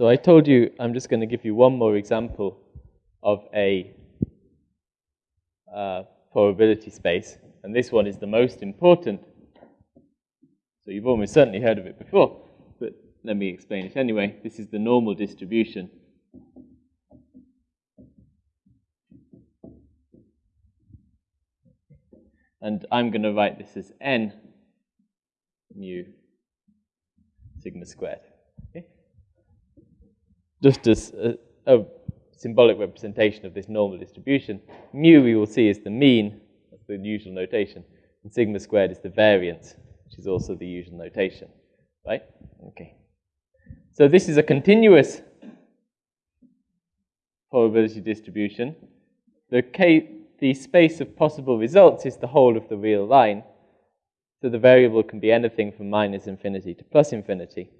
So I told you I'm just going to give you one more example of a uh, probability space, and this one is the most important. So you've almost certainly heard of it before, but let me explain it anyway. This is the normal distribution. And I'm going to write this as n mu sigma squared. Just as a, a, symbolic representation of this normal distribution, mu we will see is the mean, that's the usual notation, and sigma squared is the variance, which is also the usual notation, right? Okay. So this is a continuous probability distribution. The, K, the space of possible results is the whole of the real line, so the variable can be anything from minus infinity to plus infinity.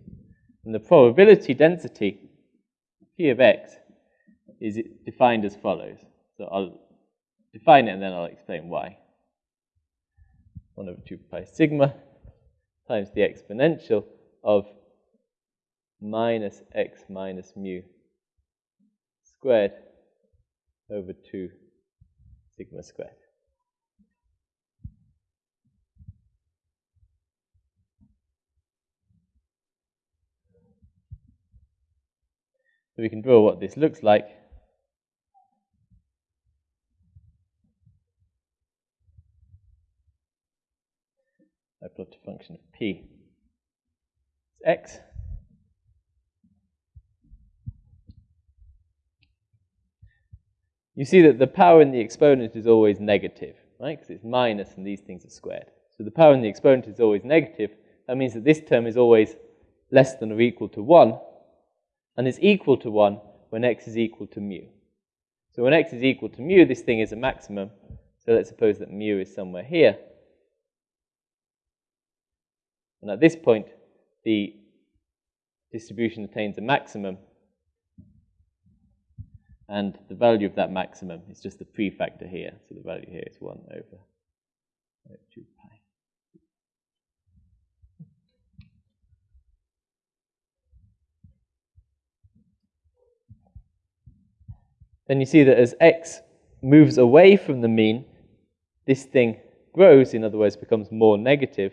And the probability density, p of x, is defined as follows. So I'll define it and then I'll explain why. 1 over 2 pi sigma times the exponential of minus x minus mu squared over 2 sigma squared. So we can draw what this looks like. I plot a function of p. It's x. You see that the power in the exponent is always negative, right? Because it's minus and these things are squared. So the power in the exponent is always negative. That means that this term is always less than or equal to 1 and is equal to 1 when x is equal to mu. So when x is equal to mu, this thing is a maximum. So let's suppose that mu is somewhere here. And at this point, the distribution attains a maximum. And the value of that maximum is just the prefactor here. So the value here is 1 over 2 pi. Then you see that as x moves away from the mean, this thing grows, in other words, becomes more negative,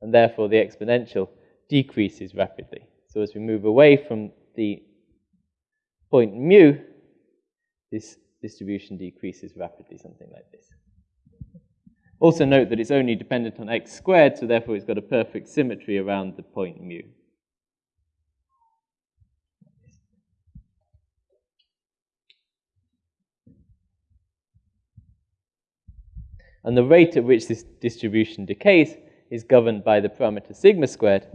and therefore the exponential decreases rapidly. So as we move away from the point mu, this distribution decreases rapidly, something like this. Also note that it's only dependent on x squared, so therefore it's got a perfect symmetry around the point mu. And the rate at which this distribution decays is governed by the parameter sigma squared.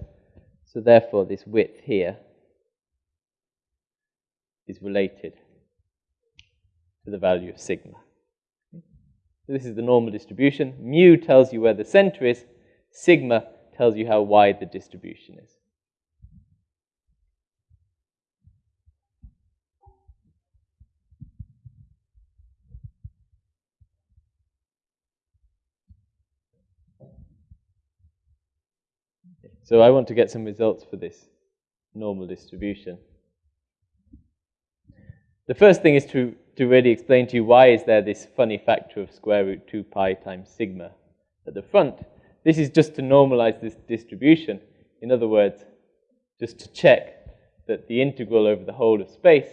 So therefore, this width here is related to the value of sigma. So this is the normal distribution. Mu tells you where the center is. Sigma tells you how wide the distribution is. So I want to get some results for this normal distribution. The first thing is to, to really explain to you why is there this funny factor of square root 2 pi times sigma at the front. This is just to normalize this distribution. In other words, just to check that the integral over the whole of space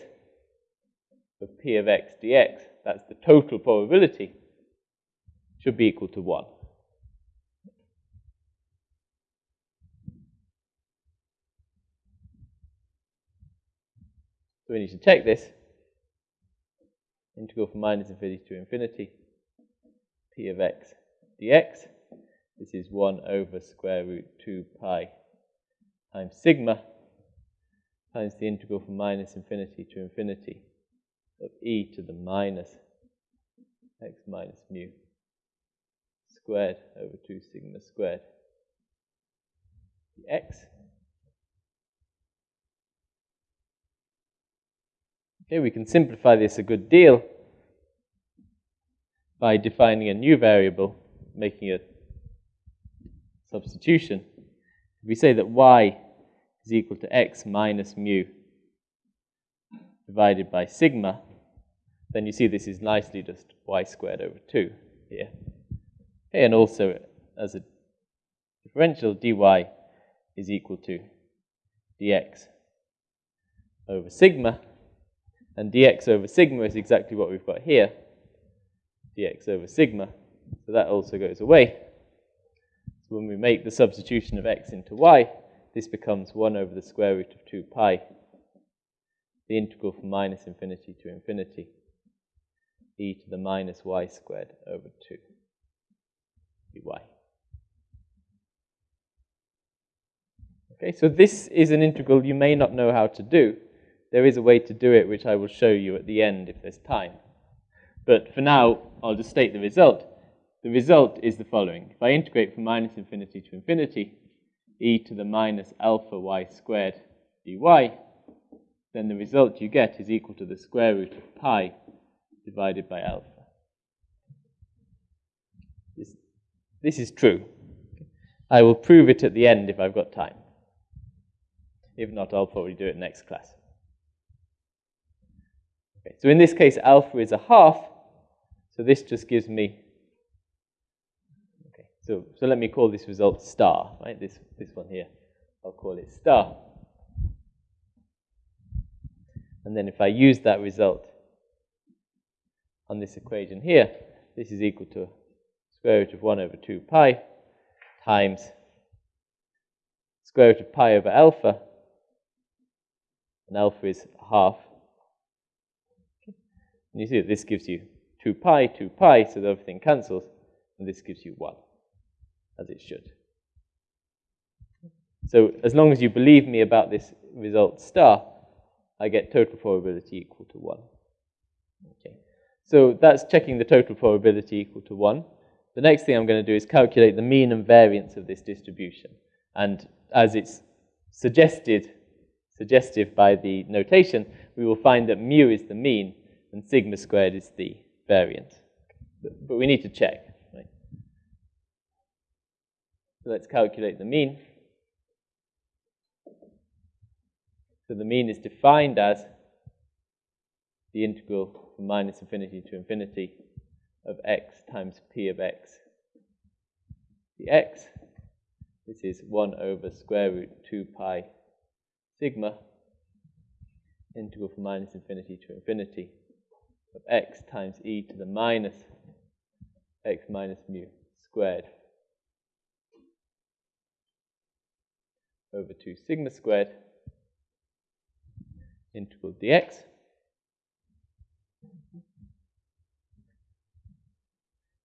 of p of x dx, that's the total probability, should be equal to 1. So we need to check this. Integral from minus infinity to infinity, p of x dx. This is 1 over square root 2 pi times sigma times the integral from minus infinity to infinity of e to the minus x minus mu squared over 2 sigma squared dx. Okay, we can simplify this a good deal by defining a new variable, making a substitution. If we say that y is equal to x minus mu divided by sigma, then you see this is nicely just y squared over 2 here. Okay, and also as a differential, dy is equal to dx over sigma, and dx over sigma is exactly what we've got here, dx over sigma, so that also goes away. So when we make the substitution of x into y, this becomes 1 over the square root of 2 pi, the integral from minus infinity to infinity, e to the minus y squared over 2 dy. Okay, so this is an integral you may not know how to do. There is a way to do it, which I will show you at the end if there's time. But for now, I'll just state the result. The result is the following. If I integrate from minus infinity to infinity, e to the minus alpha y squared dy, then the result you get is equal to the square root of pi divided by alpha. This, this is true. I will prove it at the end if I've got time. If not, I'll probably do it next class. Okay, so in this case, alpha is a half, so this just gives me, okay, so, so let me call this result star, right, this, this one here, I'll call it star. And then if I use that result on this equation here, this is equal to square root of 1 over 2 pi times square root of pi over alpha, and alpha is half. And you see that this gives you 2 pi, 2 pi, so that everything cancels, and this gives you 1, as it should. So as long as you believe me about this result star, I get total probability equal to 1. Okay. So that's checking the total probability equal to 1. The next thing I'm going to do is calculate the mean and variance of this distribution. And as it's suggested, suggestive by the notation, we will find that mu is the mean and sigma squared is the variance. But, we need to check. Right? So let's calculate the mean. So the mean is defined as the integral from minus infinity to infinity of x times p of x dx. This is 1 over square root 2 pi sigma integral from minus infinity to infinity of x times e to the minus x minus mu squared over 2 sigma squared integral dx.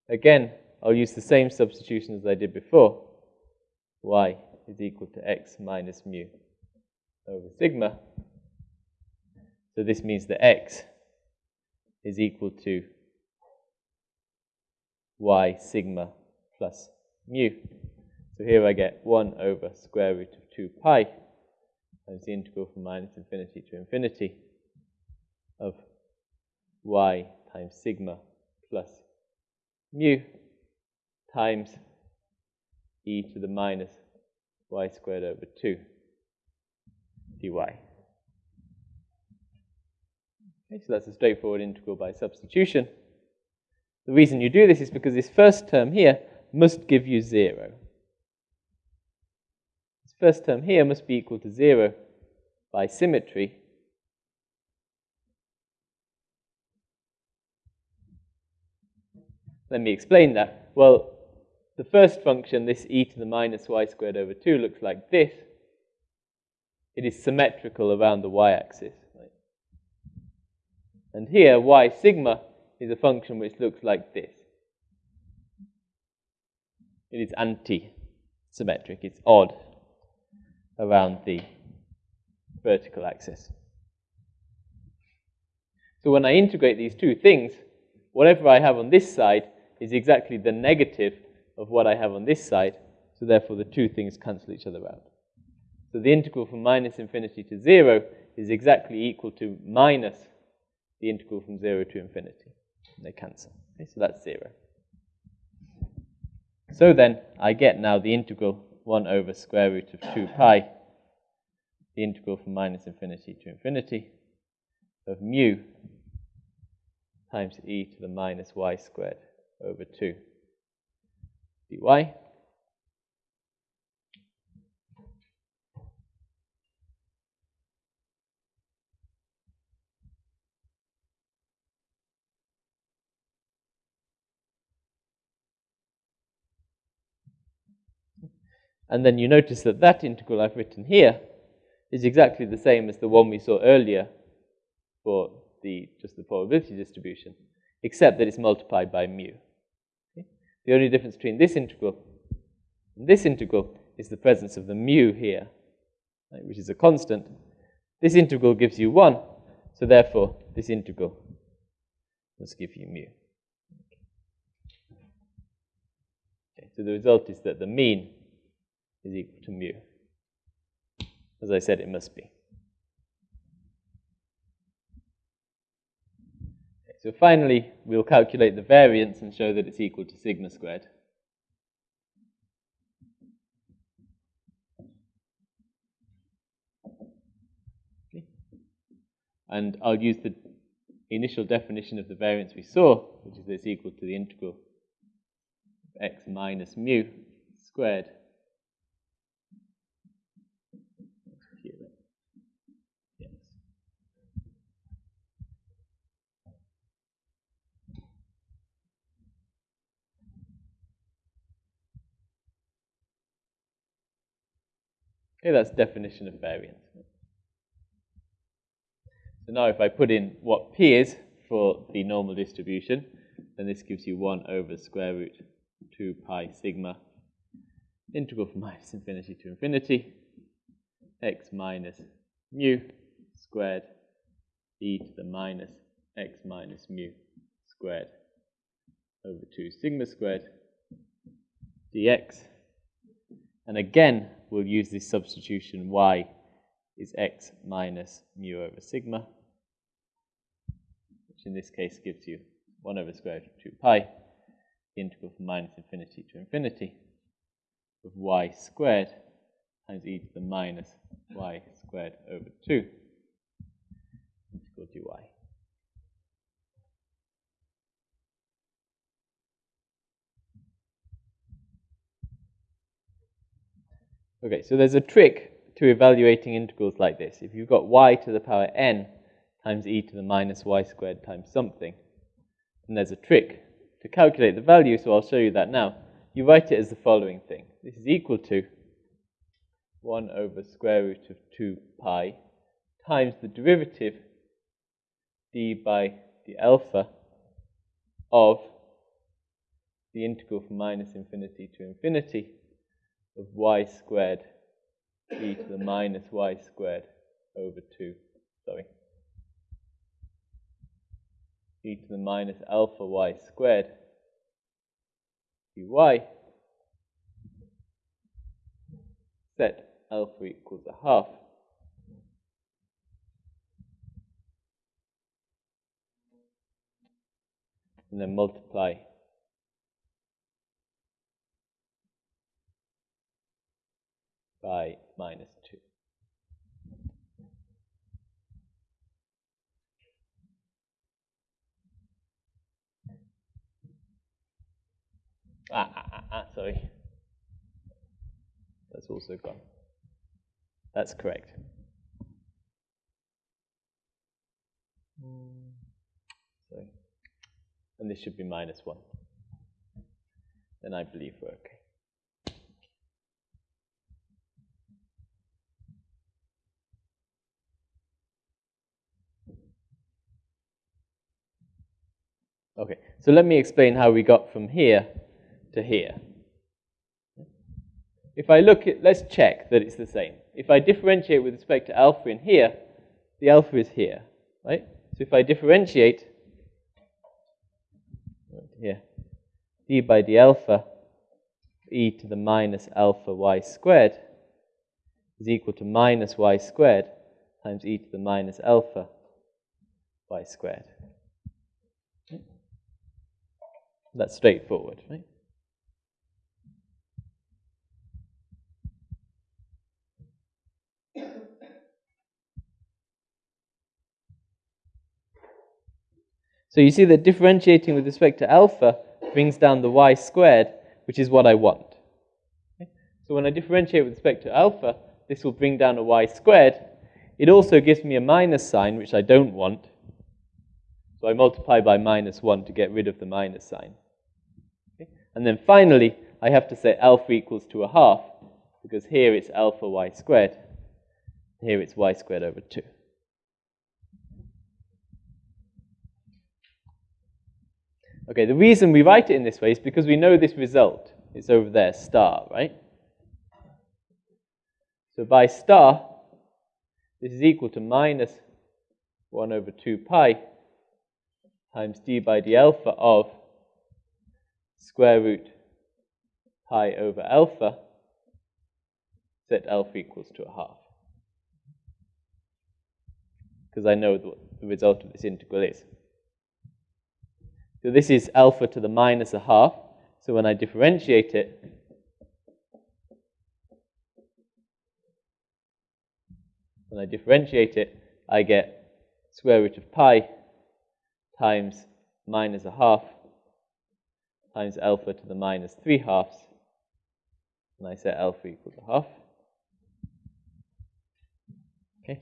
Again, I'll use the same substitution as I did before. y is equal to x minus mu over sigma. So this means that x is equal to y sigma plus mu. So here I get 1 over square root of 2 pi times the integral from minus infinity to infinity of y times sigma plus mu times e to the minus y squared over 2 dy. Okay, so that's a straightforward integral by substitution. The reason you do this is because this first term here must give you 0. This first term here must be equal to 0 by symmetry. Let me explain that. Well, the first function, this e to the minus y squared over 2, looks like this. It is symmetrical around the y-axis. And here, y sigma is a function which looks like this. It is anti-symmetric. It's odd around the vertical axis. So when I integrate these two things, whatever I have on this side is exactly the negative of what I have on this side, so therefore the two things cancel each other out. So the integral from minus infinity to 0 is exactly equal to minus the integral from 0 to infinity. They cancel. Okay, so that's 0. So then, I get now the integral 1 over square root of 2 pi, the integral from minus infinity to infinity, of mu times e to the minus y squared over 2 dy. And then you notice that that integral I've written here is exactly the same as the one we saw earlier for the just the probability distribution, except that it's multiplied by mu. Okay? The only difference between this integral and this integral is the presence of the mu here, right, which is a constant. This integral gives you 1, so therefore this integral must give you mu. Okay, so the result is that the mean is equal to mu. As I said, it must be. Okay, so finally, we'll calculate the variance and show that it's equal to sigma squared. Okay. And I'll use the initial definition of the variance we saw, which is it's equal to the integral of x minus mu squared Okay, that's definition of variance. So now if I put in what p is for the normal distribution, then this gives you 1 over square root 2 pi sigma integral from minus infinity to infinity x minus mu squared e to the minus x minus mu squared over 2 sigma squared dx. And again, we'll use this substitution y is x minus mu over sigma, which in this case gives you 1 over square root of 2 pi, integral from minus infinity to infinity of y squared times e to the minus y squared over 2 integral dy. Okay, so there's a trick to evaluating integrals like this. If you've got y to the power n times e to the minus y squared times something, then there's a trick to calculate the value, so I'll show you that now. You write it as the following thing. This is equal to 1 over square root of 2 pi times the derivative d by the alpha of the integral from minus infinity to infinity of y squared e to the minus y squared over 2, sorry, e to the minus alpha y squared dy set alpha equals a half. And then multiply by minus 2. Ah, ah, ah, ah, sorry. That's also gone. That's correct. Sorry. And this should be minus 1. Then I believe we're okay. Okay, so let me explain how we got from here to here. If I look at, let's check that it's the same. If I differentiate with respect to alpha in here, the alpha is here, right? So if I differentiate here, d by d alpha e to the minus alpha y squared is equal to minus y squared times e to the minus alpha y squared. That's straightforward, right? So you see that differentiating with respect to alpha brings down the y squared, which is what I want. Okay? So when I differentiate with respect to alpha, this will bring down a y squared. It also gives me a minus sign, which I don't want. So I multiply by minus 1 to get rid of the minus sign. And then finally, I have to say alpha equals to a half, because here it's alpha y squared. Here it's y squared over 2. Okay, the reason we write it in this way is because we know this result. It's over there, star, right? So by star, this is equal to minus 1 over 2 pi times d by d alpha of square root pi over alpha set alpha equals to a half. Because I know what the result of this integral is. So this is alpha to the minus a half. So when I differentiate it, when I differentiate it, I get square root of pi times minus a half times alpha to the minus 3 halves. And I set alpha equal to half. Okay,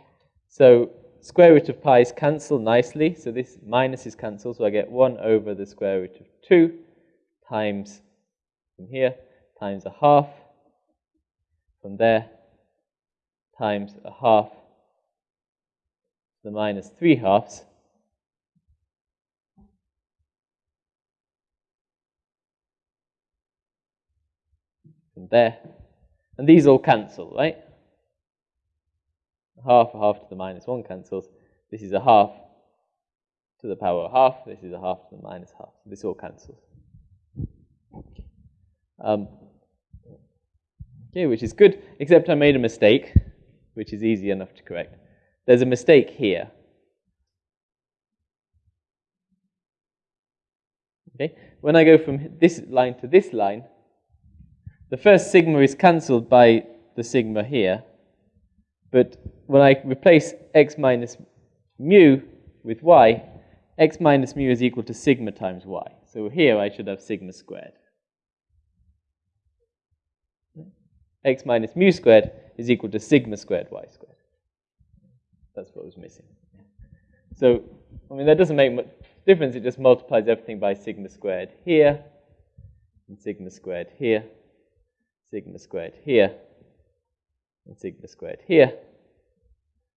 so square root of pi is cancelled nicely. So this minus is cancelled. So I get 1 over the square root of 2 times from here times a half from there times a half the minus 3 halves from there. And these all cancel, right? half, a half to the minus 1 cancels. This is a half to the power of half. This is a half to the minus half. This all cancels. Um, okay, which is good, except I made a mistake, which is easy enough to correct. There's a mistake here. Okay, when I go from this line to this line, the first sigma is cancelled by the sigma here, but when I replace x minus mu with y, x minus mu is equal to sigma times y. So here I should have sigma squared. x minus mu squared is equal to sigma squared y squared. That's what was missing. So, I mean, that doesn't make much difference. It just multiplies everything by sigma squared here, and sigma squared here, sigma squared here, and sigma squared here.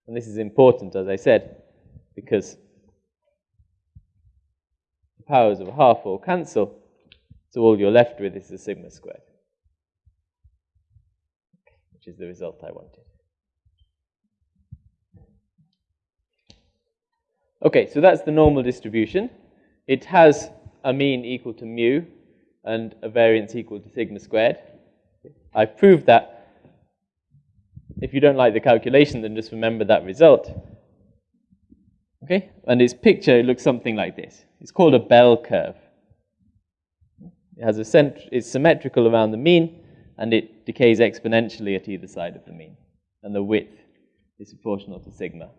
And this is important, as I said, because the powers of a half all cancel, so all you're left with is the sigma squared, which is the result I wanted. Okay, so that's the normal distribution. It has a mean equal to mu and a variance equal to sigma squared. I've proved that if you don't like the calculation, then just remember that result. Okay? And its picture looks something like this. It's called a bell curve. It has a cent it's symmetrical around the mean, and it decays exponentially at either side of the mean. And the width is proportional to sigma.